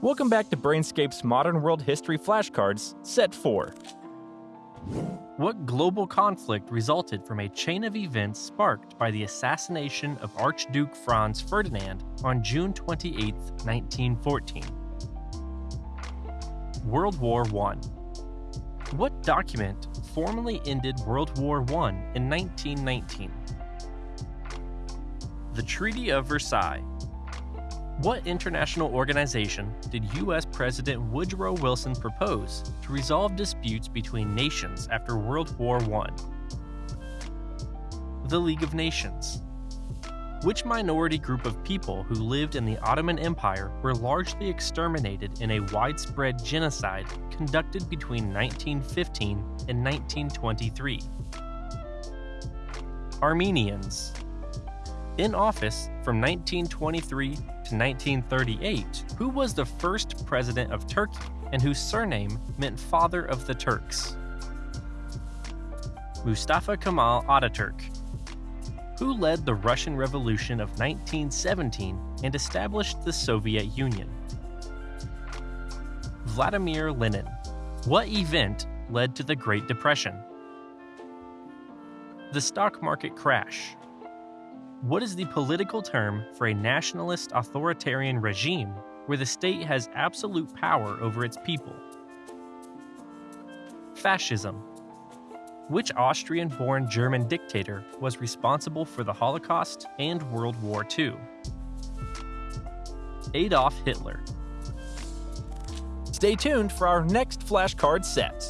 Welcome back to Brainscape's Modern World History Flashcards, Set 4. What global conflict resulted from a chain of events sparked by the assassination of Archduke Franz Ferdinand on June 28, 1914? World War I. What document formally ended World War I in 1919? The Treaty of Versailles. What international organization did U.S. President Woodrow Wilson propose to resolve disputes between nations after World War I? The League of Nations. Which minority group of people who lived in the Ottoman Empire were largely exterminated in a widespread genocide conducted between 1915 and 1923? Armenians. In office from 1923 to 1938, who was the first president of Turkey and whose surname meant Father of the Turks? Mustafa Kemal Ataturk. Who led the Russian Revolution of 1917 and established the Soviet Union? Vladimir Lenin. What event led to the Great Depression? The stock market crash. What is the political term for a nationalist authoritarian regime where the state has absolute power over its people? Fascism. Which Austrian born German dictator was responsible for the Holocaust and World War II? Adolf Hitler. Stay tuned for our next flashcard set.